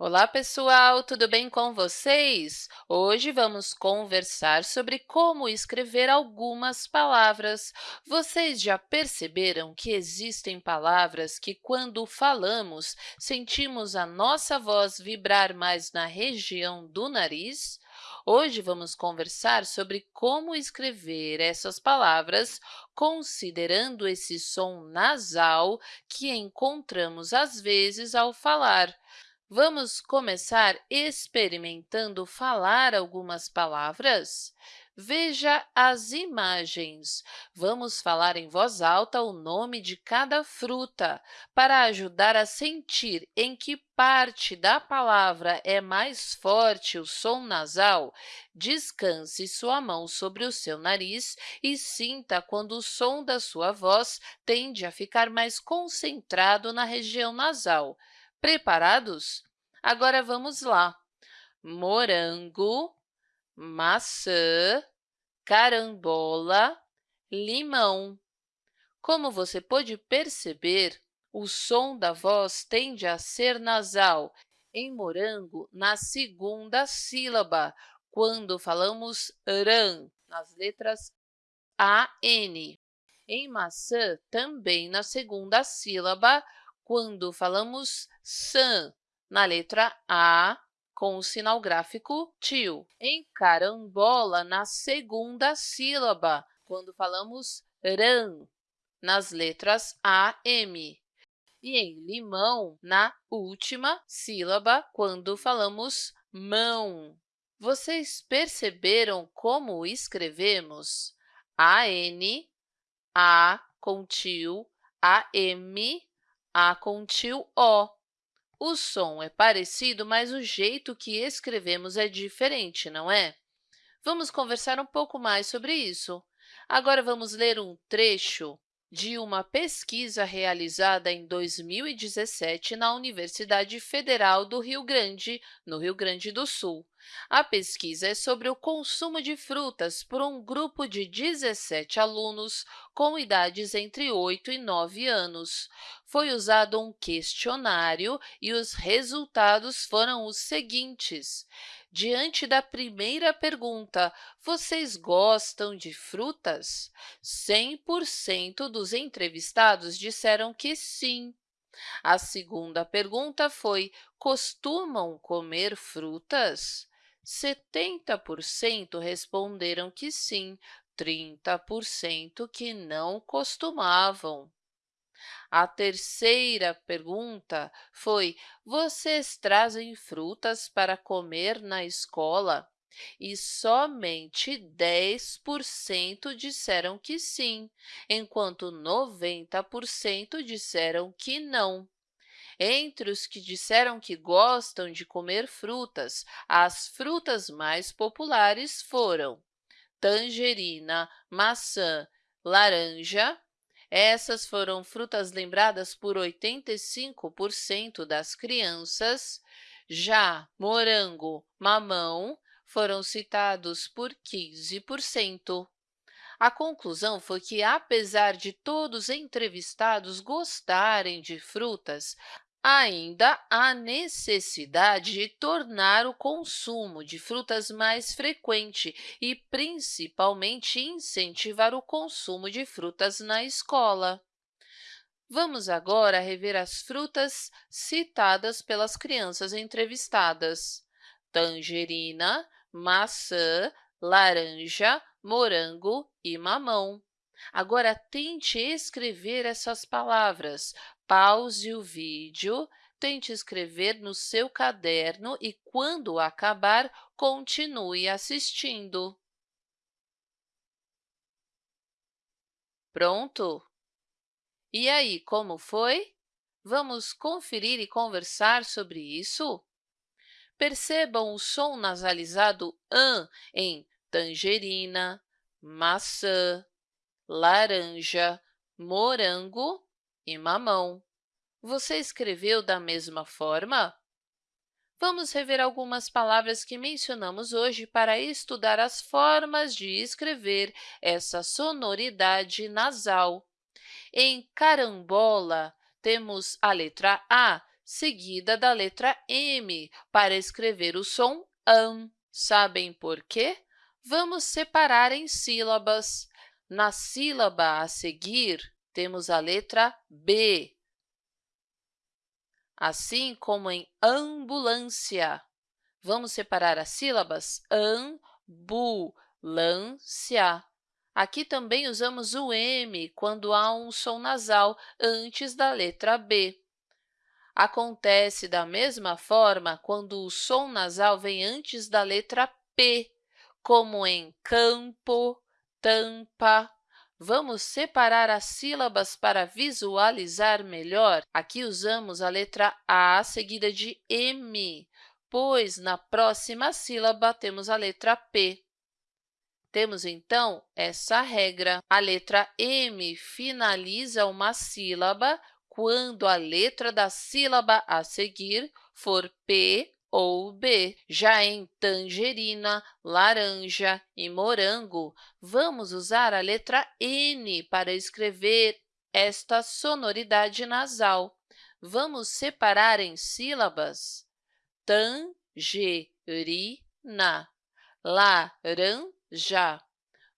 Olá, pessoal! Tudo bem com vocês? Hoje vamos conversar sobre como escrever algumas palavras. Vocês já perceberam que existem palavras que, quando falamos, sentimos a nossa voz vibrar mais na região do nariz? Hoje vamos conversar sobre como escrever essas palavras considerando esse som nasal que encontramos às vezes ao falar. Vamos começar experimentando falar algumas palavras? Veja as imagens. Vamos falar em voz alta o nome de cada fruta, para ajudar a sentir em que parte da palavra é mais forte o som nasal. Descanse sua mão sobre o seu nariz e sinta quando o som da sua voz tende a ficar mais concentrado na região nasal. Preparados? Agora vamos lá. Morango, maçã, carambola, limão. Como você pode perceber, o som da voz tende a ser nasal. Em morango, na segunda sílaba, quando falamos ran, nas letras AN. Em maçã, também na segunda sílaba, quando falamos san, na letra A, com o sinal gráfico tio. Em carambola, na segunda sílaba, quando falamos ran, nas letras A, M. E em limão, na última sílaba, quando falamos mão. Vocês perceberam como escrevemos? A-N, A com A-M, a com tio O. O som é parecido, mas o jeito que escrevemos é diferente, não é? Vamos conversar um pouco mais sobre isso. Agora, vamos ler um trecho de uma pesquisa realizada em 2017 na Universidade Federal do Rio Grande, no Rio Grande do Sul. A pesquisa é sobre o consumo de frutas por um grupo de 17 alunos com idades entre 8 e 9 anos. Foi usado um questionário e os resultados foram os seguintes. Diante da primeira pergunta, vocês gostam de frutas? 100% dos entrevistados disseram que sim. A segunda pergunta foi, costumam comer frutas? 70% responderam que sim, 30% que não costumavam. A terceira pergunta foi, vocês trazem frutas para comer na escola? E somente 10% disseram que sim, enquanto 90% disseram que não. Entre os que disseram que gostam de comer frutas, as frutas mais populares foram tangerina, maçã, laranja, essas foram frutas lembradas por 85% das crianças. Já morango, mamão foram citados por 15%. A conclusão foi que, apesar de todos entrevistados gostarem de frutas, Ainda há necessidade de tornar o consumo de frutas mais frequente e, principalmente, incentivar o consumo de frutas na escola. Vamos agora rever as frutas citadas pelas crianças entrevistadas. Tangerina, maçã, laranja, morango e mamão. Agora, tente escrever essas palavras. Pause o vídeo, tente escrever no seu caderno e, quando acabar, continue assistindo. Pronto? E aí, como foi? Vamos conferir e conversar sobre isso? Percebam o som nasalizado an em tangerina, maçã, laranja, morango e mamão. Você escreveu da mesma forma? Vamos rever algumas palavras que mencionamos hoje para estudar as formas de escrever essa sonoridade nasal. Em carambola, temos a letra A, seguida da letra M para escrever o som AN. Sabem por quê? Vamos separar em sílabas. Na sílaba a seguir, temos a letra B, assim como em ambulância. Vamos separar as sílabas ambulância. Aqui também usamos o M quando há um som nasal antes da letra B. Acontece da mesma forma quando o som nasal vem antes da letra P, como em campo, tampa. Vamos separar as sílabas para visualizar melhor? Aqui usamos a letra A seguida de M, pois na próxima sílaba temos a letra P. Temos, então, essa regra. A letra M finaliza uma sílaba quando a letra da sílaba a seguir for P ou B. Já em tangerina, laranja e morango, vamos usar a letra N para escrever esta sonoridade nasal. Vamos separar em sílabas tangerina, laranja,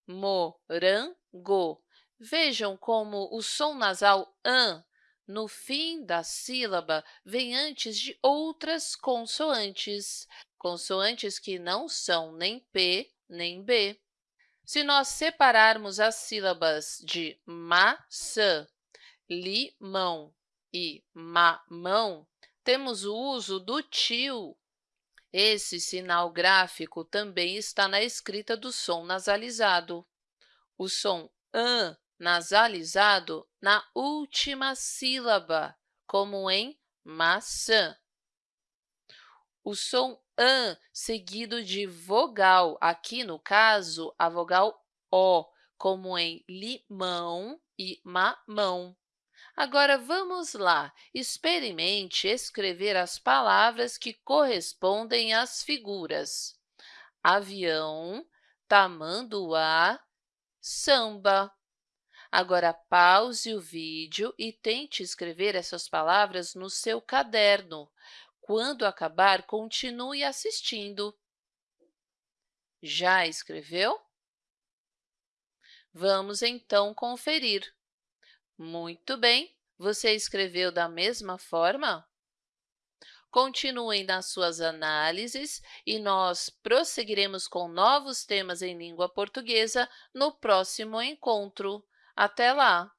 morango. Vejam como o som nasal an no fim da sílaba vem antes de outras consoantes, consoantes que não são nem P nem B. Se nós separarmos as sílabas de maçã, limão e mamão, temos o uso do tio. Esse sinal gráfico também está na escrita do som nasalizado. O som an nasalizado na última sílaba, como em maçã. O som an seguido de vogal, aqui no caso, a vogal O, como em limão e mamão. Agora, vamos lá, experimente escrever as palavras que correspondem às figuras. Avião, tamanduá, samba. Agora, pause o vídeo e tente escrever essas palavras no seu caderno. Quando acabar, continue assistindo. Já escreveu? Vamos, então, conferir. Muito bem! Você escreveu da mesma forma? Continuem nas suas análises e nós prosseguiremos com novos temas em língua portuguesa no próximo encontro. Até lá!